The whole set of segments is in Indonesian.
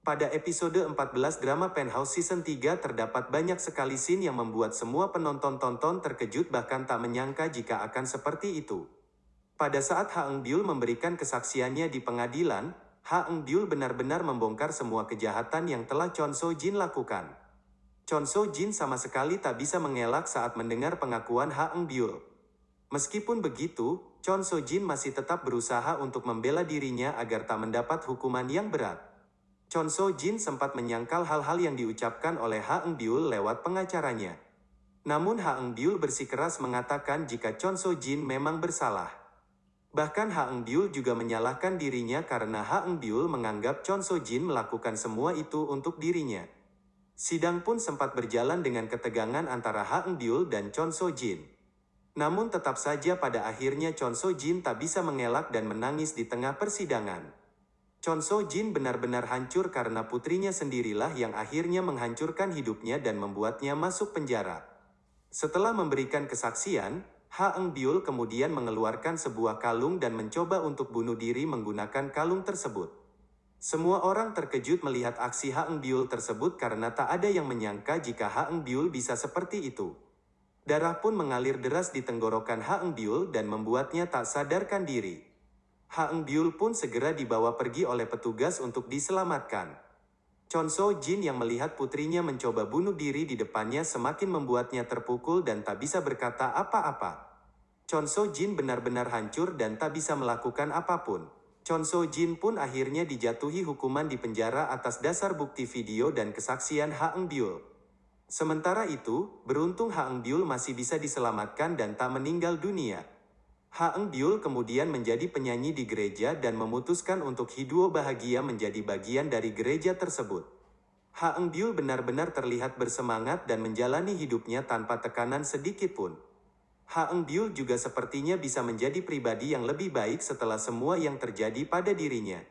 Pada episode 14 drama Penthouse Season 3 terdapat banyak sekali scene yang membuat semua penonton tonton terkejut bahkan tak menyangka jika akan seperti itu. Pada saat Ha Eng Byul memberikan kesaksiannya di pengadilan, Ha Eng Byul benar-benar membongkar semua kejahatan yang telah Chon So Jin lakukan. Chon So Jin sama sekali tak bisa mengelak saat mendengar pengakuan Ha Eng Byul. Meskipun begitu, Chon So Jin masih tetap berusaha untuk membela dirinya agar tak mendapat hukuman yang berat. Chon So Jin sempat menyangkal hal-hal yang diucapkan oleh Ha Eng Byul lewat pengacaranya. Namun Ha Eng Byul bersikeras mengatakan jika Chon So Jin memang bersalah. Bahkan Ha Eng Byul juga menyalahkan dirinya karena Ha Eng Byul menganggap Chon So Jin melakukan semua itu untuk dirinya. Sidang pun sempat berjalan dengan ketegangan antara Ha Eng Byul dan Chon So Jin. Namun tetap saja pada akhirnya Chon So Jin tak bisa mengelak dan menangis di tengah persidangan. Chon So Jin benar-benar hancur karena putrinya sendirilah yang akhirnya menghancurkan hidupnya dan membuatnya masuk penjara. Setelah memberikan kesaksian, Ha Eng Byul kemudian mengeluarkan sebuah kalung dan mencoba untuk bunuh diri menggunakan kalung tersebut. Semua orang terkejut melihat aksi Ha Eng Byul tersebut karena tak ada yang menyangka jika Ha Eng Byul bisa seperti itu. Darah pun mengalir deras di tenggorokan Ha Eng Byul dan membuatnya tak sadarkan diri. Ha Eng Byul pun segera dibawa pergi oleh petugas untuk diselamatkan. Chon So Jin yang melihat putrinya mencoba bunuh diri di depannya semakin membuatnya terpukul dan tak bisa berkata apa-apa. Chon So Jin benar-benar hancur dan tak bisa melakukan apa pun. Chon So Jin pun akhirnya dijatuhi hukuman di penjara atas dasar bukti video dan kesaksian Ha Eng Byul. Sementara itu, beruntung Ha Eng Byul masih bisa diselamatkan dan tak meninggal dunia. Ha Eng Byul kemudian menjadi penyanyi di gereja dan memutuskan untuk hidup bahagia menjadi bagian dari gereja tersebut. Ha Eng Byul benar-benar terlihat bersemangat dan menjalani hidupnya tanpa tekanan sedikit pun. Ha Eng Byul juga sepertinya bisa menjadi pribadi yang lebih baik setelah semua yang terjadi pada dirinya.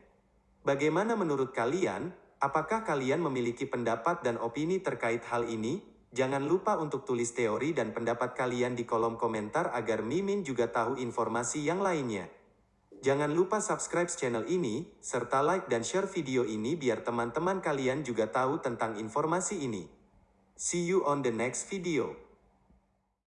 Bagaimana menurut kalian? Apakah kalian memiliki pendapat dan opini terkait hal ini? Jangan lupa untuk tulis teori dan pendapat kalian di kolom komentar agar Mimin juga tahu informasi yang lainnya. Jangan lupa subscribe channel ini, serta like dan share video ini biar teman-teman kalian juga tahu tentang informasi ini. See you on the next video.